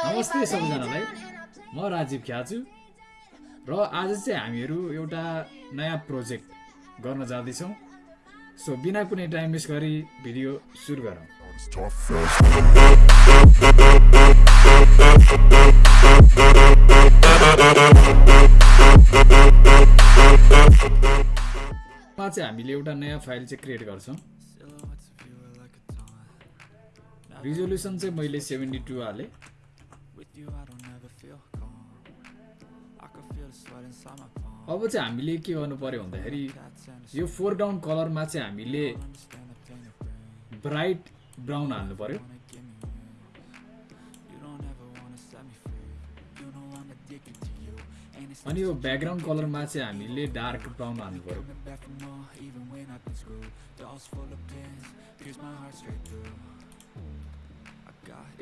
नमस्ते सबैजनालाई। म राजीव ख्याचु र आज चाहिँ हामीहरू एउटा नयाँ प्रोजेक्ट गर्न जाँदैछौँ। सो बिना कुनै टाइम वेस्ट गरी भिडियो सुरु गरौँ। चाहिँ हामीले एउटा नयाँ फाइल चाहिँ क्रिएट गर्छौँ। रिजोल्युसन चाहिँ मैले सेभेन्टी टू हालेँ। अब चाहिँ हामीले के गर्नु पर्यो भन्दाखेरि यो फोरग्राउन्ड कलरमा चाहिँ हामीले ब्राइट ब्राउन हाल्नु पर्यो। अनि यो ब्याकग्राउन्ड कलरमा चाहिँ हामीले डार्क ब्राउन हाल्नु पर्यो।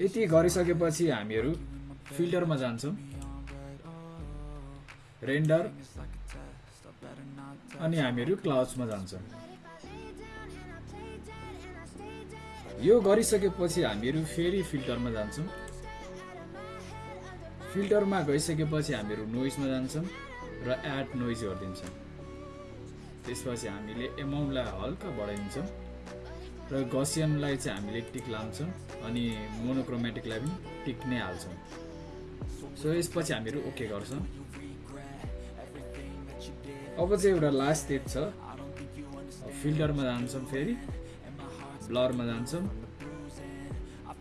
यति गरिसकेपछि हामीहरू फिल्टरमा जान्छौँ। रेन्डर अनि हामीहरू क्लाउड्समा जान्छौँ। यो गरिसकेपछि हामीहरू फेरि फिल्टरमा जान्छौँ। फिल्टरमा गइसकेपछि हामीहरू नोइजमा जान्छौँ र एड नोइज गरिदिन्छौँ। त्यसपछि हामीले एमाउन्टलाई हल्का बढाइदिन्छौँ र गसियनलाई चाहिँ हामीले टिक लान्छौँ अनि मोनोक्रोमेटिकलाई पनि टिक नै हाल्छौँ। सो यसपछि हामीहरू ओके गर्छौँ। अब चाहिँ एउटा लास्ट स्टेप छ। फिल्टरमा जान्छौँ फेरि। ब्लरमा जान्छौँ।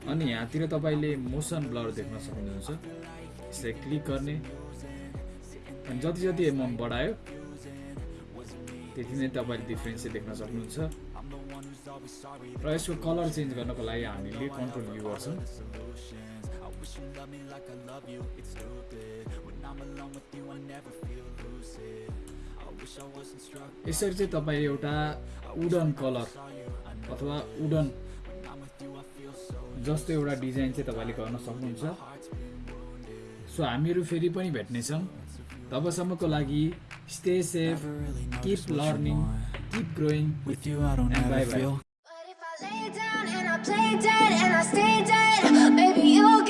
अनि यहाँतिर तपाईँले मोसन ब्लर देख्न सक्नुहुन्छ। यसलाई क्लिक गर्ने। अनि जति जति एमाउन्ट बढायो त्यति नै तपाईँले डिफ्रेन्स चाहिँ देख्न सक्नुहुन्छ। र यसको कलर चेन्ज गर्नको लागि हामीले कन्ट्रोल यु गर्छौँ। यसरी चाहिँ तपाईँ एउटा वुडन कलर अथवा वुडन जस्तो एउटा डिजाइन चाहिँ तपाईँले गर्न सक्नुहुन्छ। सो हामीहरू फेरि पनि भेट्नेछौँ। तबसम्मको लागि stay safe keep learning keep growing With you, I feel I and I play dead and I stay dead, maybe you'll